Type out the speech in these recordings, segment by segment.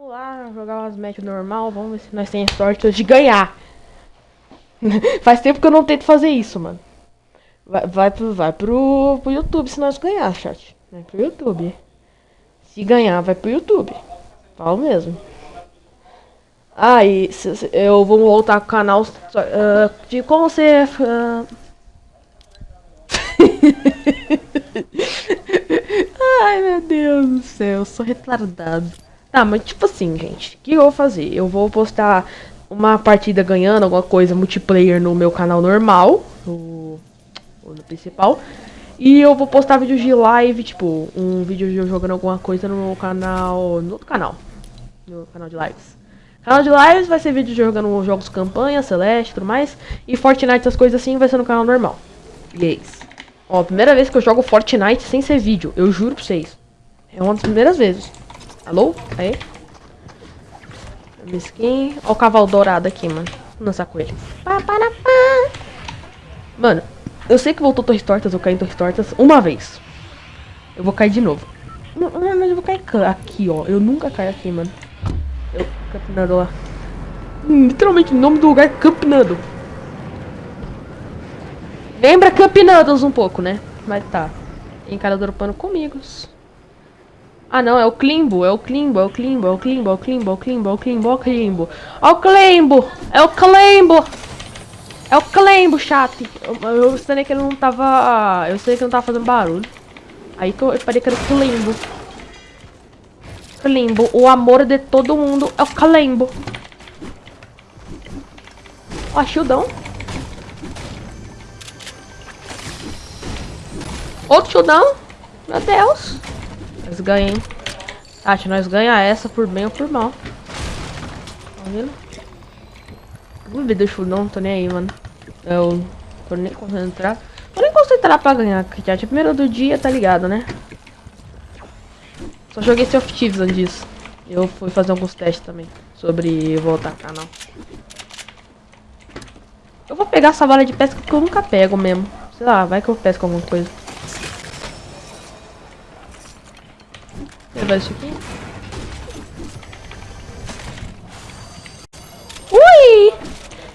Vamos lá jogar umas matches normal, vamos ver se nós temos sorte de ganhar. Faz tempo que eu não tento fazer isso, mano. Vai, vai, pro, vai pro, pro YouTube se nós ganhar, chat. Vai pro YouTube. Se ganhar, vai pro YouTube. Falo mesmo. Ah, se, se, eu vou voltar com o canal uh, de como você... Uh... Ai, meu Deus do céu, eu sou retardado. Tá, mas tipo assim, gente, o que eu vou fazer? Eu vou postar uma partida ganhando, alguma coisa, multiplayer no meu canal normal, no, no principal. E eu vou postar vídeos de live, tipo, um vídeo de eu jogando alguma coisa no meu canal, no outro canal, no canal de lives. Canal de lives vai ser vídeo de jogando jogos campanha, Celeste e tudo mais. E Fortnite, essas coisas assim, vai ser no canal normal. E é isso. Ó, primeira vez que eu jogo Fortnite sem ser vídeo, eu juro pra vocês. É uma das primeiras vezes. Alô? Aí. Skin. Ó o cavalo dourado aqui, mano. Vou dançar com ele. Mano, eu sei que voltou Torres Tortas, eu caí em Torres Tortas uma vez. Eu vou cair de novo. Não, mas eu vou cair aqui, ó. Eu nunca caio aqui, mano. Eu, Campinado lá. Literalmente, o nome do lugar é Campinado. Lembra Campinados um pouco, né? Mas tá. Cara dropando comigo. Ah, não, é o Klimbo, é o Klimbo, é o Klimbo, é o Klimbo, é o Klimbo, é o Klimbo, é o Klimbo, é o Klimbo. Ó o Klimbo, é o Klimbo. É o Klimbo, chato. Eu, eu sei que ele não tava... Eu sei que não tava fazendo barulho. Aí que eu, parei que era o Klimbo. Klimbo, o amor de todo mundo é o Klimbo. Ó, shieldão. Outro shieldão. Meu Deus. Nós ganhamos, hein? Tati, nós ganha essa por bem ou por mal. Tá vendo? Ver do não tô nem aí, mano. Eu tô nem concentrar. Tô nem concentrar pra ganhar, chat. Primeiro do dia, tá ligado, né? Só joguei Sea of antes disso. Eu fui fazer alguns testes também. Sobre voltar canal. Eu vou pegar essa vara de pesca porque eu nunca pego mesmo. Sei lá, vai que eu pesco alguma coisa. Levar isso aqui. Ui!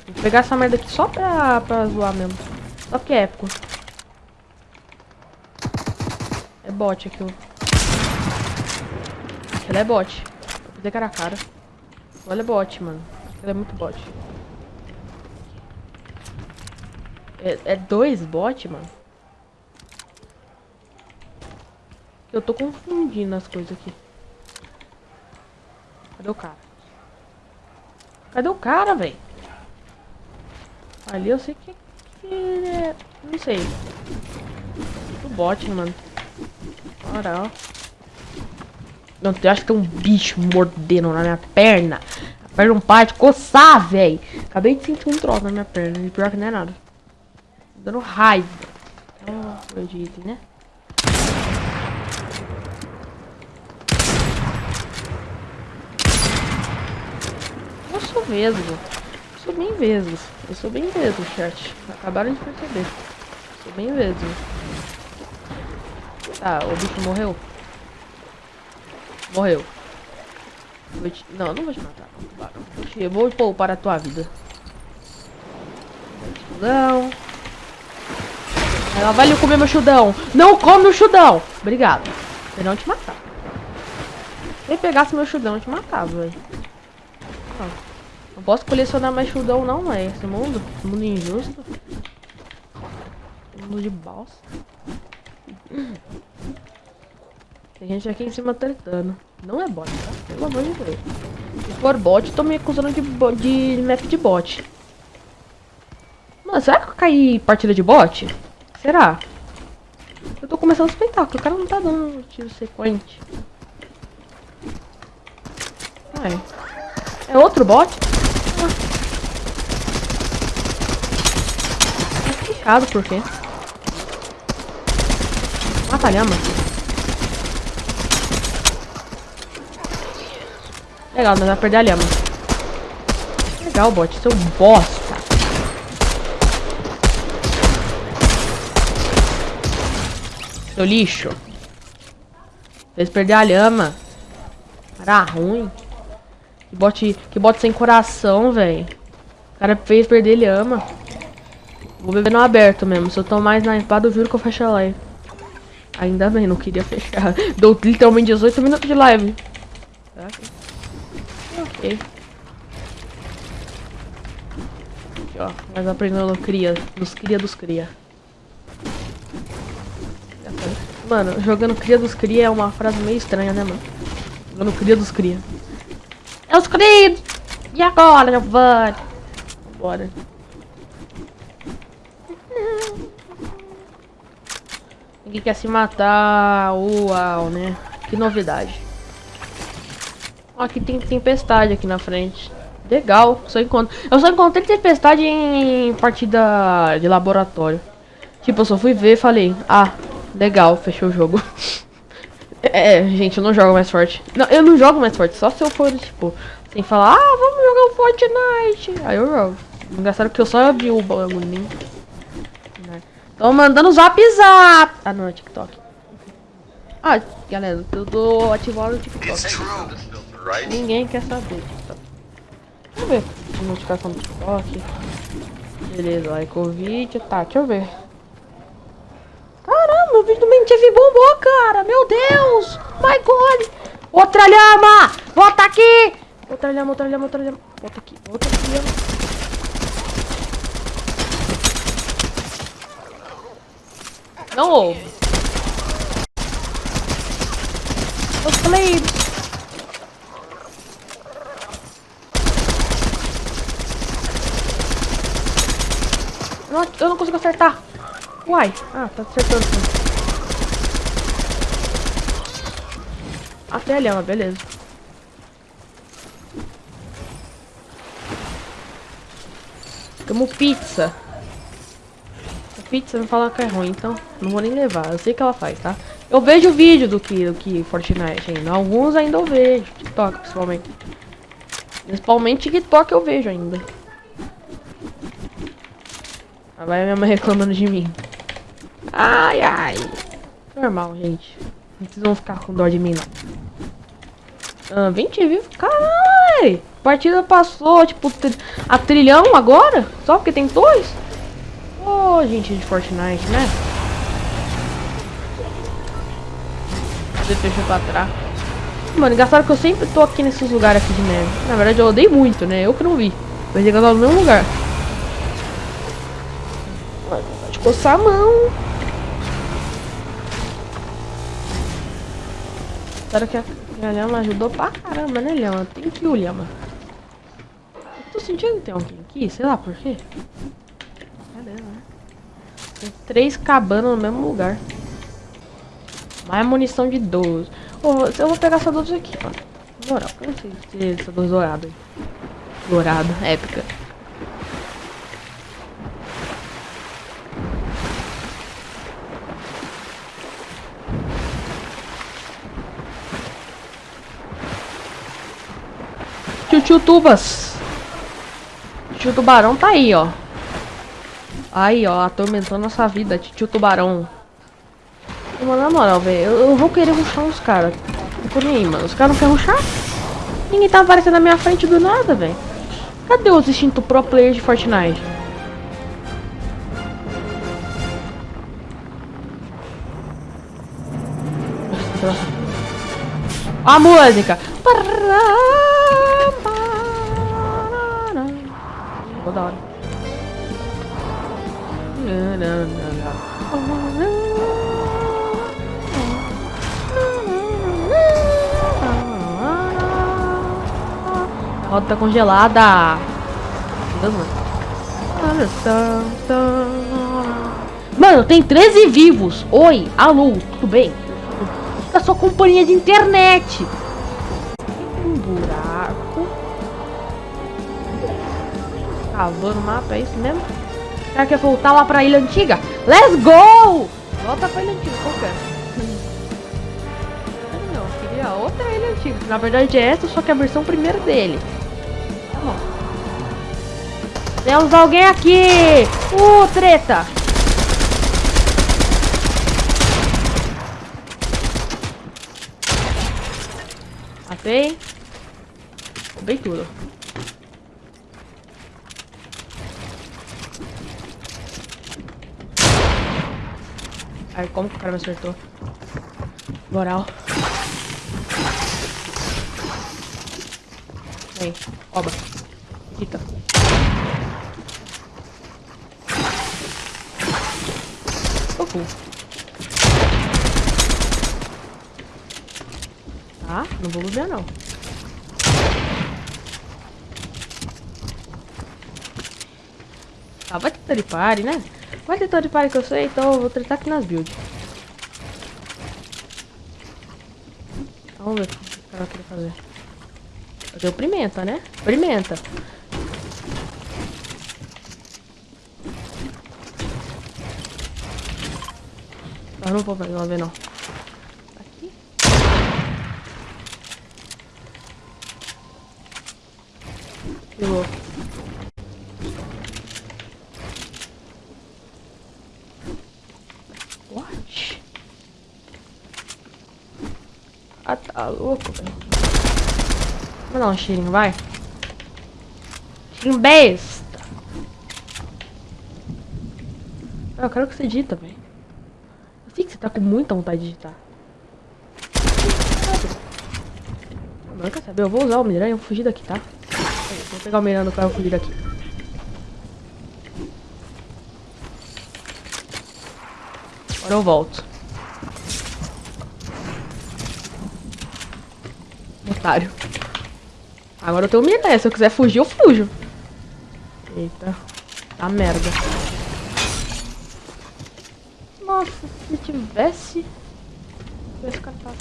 Vou pegar essa merda aqui só pra, pra zoar mesmo. Só que é épico. É bot aqui, ó. Ela é bot. Vou fazer cara a cara. Olha é bot, mano. Ela é muito bot. É, é dois bot, mano? Eu tô confundindo as coisas aqui. Cadê o cara? Cadê o cara, velho? Ali eu sei que, que é... Não sei. O bot, mano. Ora, ó. Não, eu acho que tem um bicho mordendo na minha perna. A perna não para de coçar, velho. Acabei de sentir um troço na minha perna. E pior que não é nada. Dando raiva. Oh, acredito, né? Sou vesgo. Eu sou bem vesgo. Eu sou bem vesgo, chat. Acabaram de perceber. Sou bem vesgo. Tá, o bicho morreu? Morreu. Vou te... Não, não vou te matar. Te... vou poupar a tua vida. Chudão. Ela vai comer meu chudão. Não come o chudão. Obrigado. Se não te matar. Se pegasse meu chudão, eu te matava, velho. Não posso colecionar mais chudão não, é esse mundo. Mundo injusto. Mundo de bosta. Tem gente aqui em cima tretando. Não é bot, tá? Pelo amor de Deus. Se for bot, tô me acusando de, de map de bot. Mano, será que eu caí partida de bot? Será? Eu tô começando a suspeitar, porque o cara não tá dando tiro sequente. Ai. É outro bot? É fechado, por quê? Mata a lhama. Legal, nós vamos perder a lhama. Legal, bot, seu bosta. Seu lixo. Fez perder a lhama. Era ruim. Que bote, que bote sem coração, velho. O cara fez perder, ele ama. Vou beber no aberto mesmo. Se eu tomar mais na espada, eu juro que eu fecho a live. Ainda bem, não queria fechar. Dou literalmente 18 minutos de live. Ok. Aqui, ó. Mas aprendendo cria. Dos cria dos cria. Mano, jogando cria dos cria é uma frase meio estranha, né, mano? Jogando cria dos cria. É os criados! E agora, Giovanni? Bora. Ninguém quer se matar. Uau, né? Que novidade. Aqui tem tempestade aqui na frente. Legal, só encontro. Eu só encontrei tempestade em partida de laboratório. Tipo, eu só fui ver e falei, ah, legal, fechou o jogo. é, gente, eu não jogo mais forte. Não, eu não jogo mais forte, só se eu for, tipo, sem falar, ah, vamos jogar o Fortnite. Aí eu jogo. Engraçado que eu só abri o bagulho. Tô mandando zap zap. Ah, não, é TikTok. Ah, galera, eu tô ativando o TikTok. Ninguém quer saber TikTok. Deixa eu ver notificação do TikTok. Beleza, like o vídeo. Tá, deixa eu ver. Caramba, o vídeo do MTV bombou, cara. Meu Deus. My God. Outra lhama. Volta aqui. Outra lhama, outra lhama, outra lhama. Volta aqui, aqui, lhama. Não houve. Blades. Não, eu não consigo acertar. Uai. Ah, tá acertando sim. Até a lhama, beleza. Como pizza pizza me fala que é ruim, então não vou nem levar. Eu sei que ela faz, tá? Eu vejo o vídeo do que, do que Fortnite ainda. Alguns ainda eu vejo. TikTok, principalmente. Principalmente TikTok eu vejo ainda. Vai a minha mãe reclamando de mim. Ai, ai. Normal, gente. Não precisam ficar com dó de mim, não. Ah, 20 vivos? Caralho! Partida passou, tipo, a trilhão agora? Só porque tem dois? Ô, oh, gente de Fortnite, né? Você fechou pra trás. Mano, engraçado que eu sempre tô aqui nesses lugares aqui de neve. Na verdade, eu odeio muito, né? Eu que não vi. Mas eu no mesmo lugar. Mano, pode coçar a mão. Espero que a, Lhama ajudou pra caramba, né, Lhama? Tem que o Lhama. Tô sentindo que tem alguém aqui, sei lá por quê. Tem três cabanas no mesmo lugar. Mais munição de 12. Oh, eu vou pegar essa 12 aqui, mano. Moral, eu não sei se essa 12 dourada. Dourada, épica. Tio Tubas. Tio Tubarão tá aí, ó. Aí, ó, atormentando nossa vida, tio tubarão. Mano, na moral, velho, eu, eu, vou querer ruxar uns caras. Não tô nem aí, mano. Os caras não querem ruxar? Ninguém tá aparecendo na minha frente do nada, velho. Cadê os instintos pro player de Fortnite? A música! Vou da hora. A roda tá congelada. Mano, tem 13 vivos. Oi, alô, tudo bem? Da sua companhia de internet. Um buraco. Cavando o mapa, é isso mesmo? Será que quer voltar lá pra ilha antiga? Let's go! Volta pra ilha antiga, qual que é? Não, queria outra ilha antiga. Na verdade é essa, só que é a versão primeira dele. Tá bom. Temos alguém aqui! Uh, treta! Matei. Derrubei tudo. Ai, como que o cara me acertou? Moral. Vem, rouba. Fica. Uhul. Tá, não vou lutar não. Ah, vai ter tripare, né? Vai ter tripare que eu sei, então eu vou tretar aqui nas builds. Vamos ver o que o cara querer fazer. Fazer o pimenta, né? Pimenta. Eu não vou lá ver não. Aqui. Que louco. What? Ah, tá louco, velho. Vamos dar um cheirinho, vai. Cheirinho besta. Eu quero que você dita, velho. Eu sei que você tá com muita vontade de digitar. Não quer saber? Eu vou usar o Miranha e vou fugir daqui, tá? Vou pegar o Miranha no carro e fugir daqui. Agora eu volto. Otário. Agora eu tenho Miranha. Se eu quiser fugir, eu fujo. Eita. Tá merda. Nossa, se tivesse... Tivesse catado.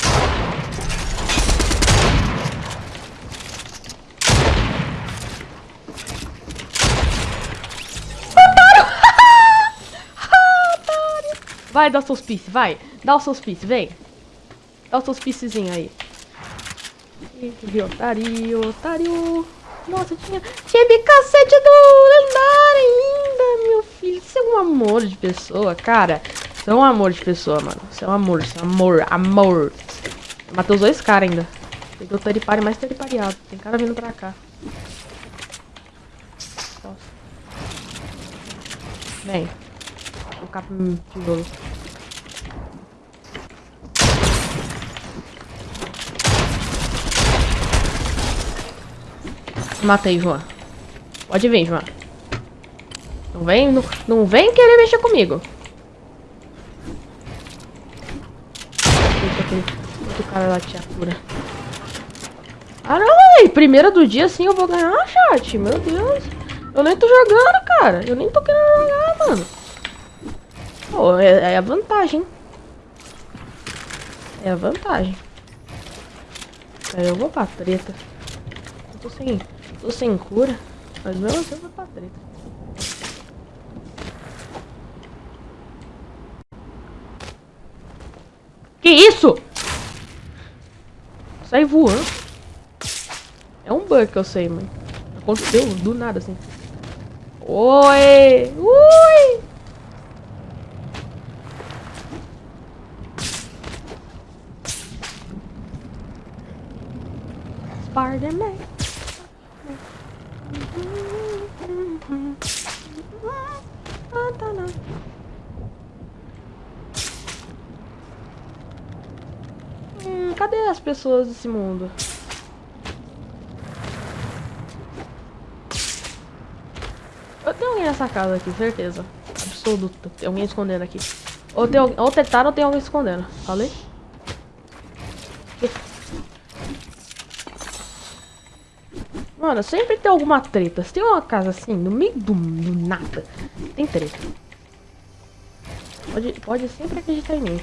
Vai, dá os seus pieces, vai. Dá os seus pieces, vem. Dá os seus piecezinhos aí. Ih, otário, otário. Nossa, tinha, tinha bicacete do lendário ainda, meu filho. Você é um amor de pessoa, cara. Você é um amor de pessoa, mano. Você é um amor, você é um amor, amor. Matei os dois caras ainda. Peguei o teripare mais teripariado. Tem cara vindo pra cá. Nossa. Vem. Vou colocar pro tijolo. Matei, João. Pode vir, João. Não vem, não, não vem querer mexer comigo. Deixa outro cara lá te atura. Caralho, primeira do dia sim eu vou ganhar, chat. Meu Deus. Eu nem tô jogando, cara. Eu nem tô querendo jogar, mano. Pô, é, é a vantagem. É a vantagem. Aí eu vou pra treta. Eu tô sem, tô sem cura. Mas mesmo assim eu vou pra treta. Que isso? Sai voando. É um bug que eu sei, mano. Aconteceu do nada, assim. Oi! Ui! Spider-Man. Hum, cadê as pessoas desse mundo? Eu tenho alguém nessa casa aqui, certeza. Absoluta. Tem alguém escondendo aqui. Ou, tem, ou tentaram ou tem alguém escondendo. Falei? Mano, sempre tem alguma treta. Se tem uma casa assim, no meio do, do nada, tem treta. Pode, pode sempre acreditar em mim.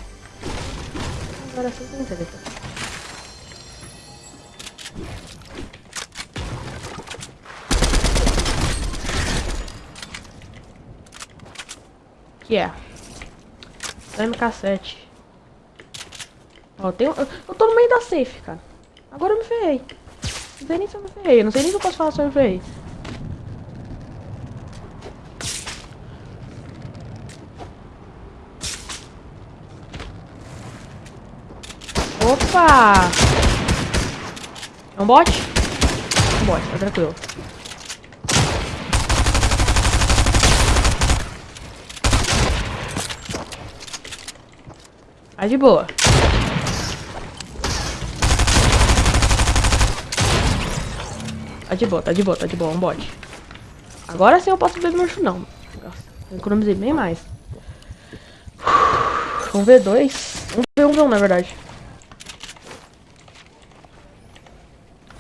Agora sempre tem treta. Que é? MK7. Ó, tem, eu, eu tô no meio da safe, cara. Agora eu me ferrei. Não sei nem se eu me ferrei. Não sei nem se eu posso falar se eu me ferrei. Opa! É um bot? É um bot, tá tranquilo. Tá de boa. Tá de boa, tá de boa, tá de boa, um bot. Agora sim eu posso ver meu não. Nossa, economizei bem mais. Um V2. Um V1, V1 na verdade.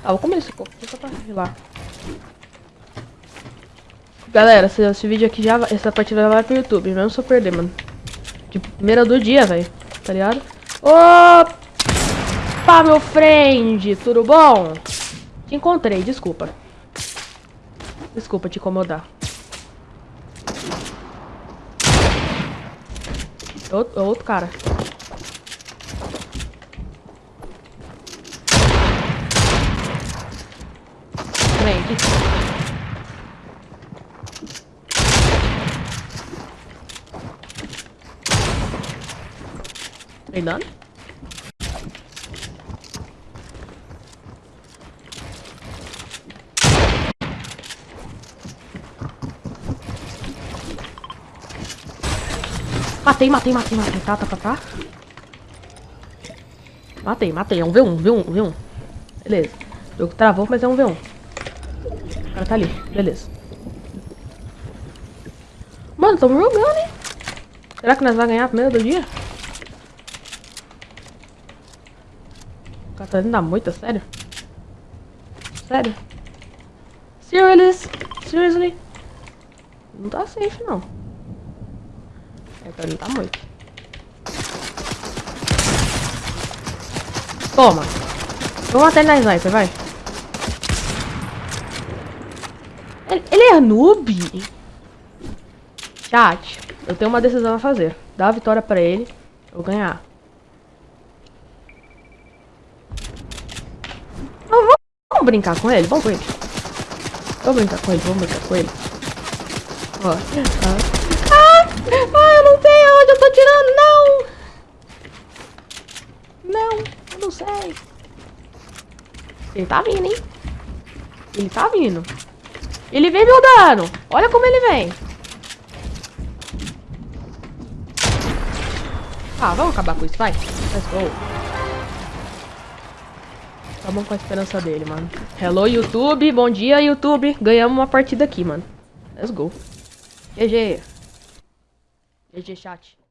Ah, vou comer esse coco, só pra lá. Galera, esse, esse vídeo aqui já essa partida vai pro YouTube, mesmo se eu perder, mano. Tipo, primeira do dia, velho. Tá ligado? Opa, meu friend, tudo bom? Te encontrei, desculpa. Desculpa te incomodar. Outro, outro cara. Vem. Vem dando? Matei, matei, matei, matei. Tá, tá, tá, tá. Matei, matei. É um V1, V1, V1. Beleza. O jogo travou, mas é um V1. O cara tá ali. Beleza. Mano, tamo jogando, hein? Será que nós vamos ganhar a primeira do dia? O cara tá dando da sério? Sério? Seriously? Seriously? Não tá safe, não. É, pra mim tá muito. Toma. Vamos até na sniper, vai. Ele, ele é noob? Chat, eu tenho uma decisão a fazer. Dá a vitória pra ele, eu ganhar. Vamos, brincar com ele? Vamos com ele. Vamos brincar com ele, vamos brincar com ele. Ó. Ah, ah, eu não sei onde eu tô tirando, não! Não, eu não sei. Ele tá vindo, hein? Ele tá vindo. Ele vem me dano. Olha como ele vem. Ah, vamos acabar com isso, vai. Let's go. Tá bom com a esperança dele, mano. Hello, YouTube. Bom dia, YouTube. Ganhamos uma partida aqui, mano. Let's go. GG. GG, chat.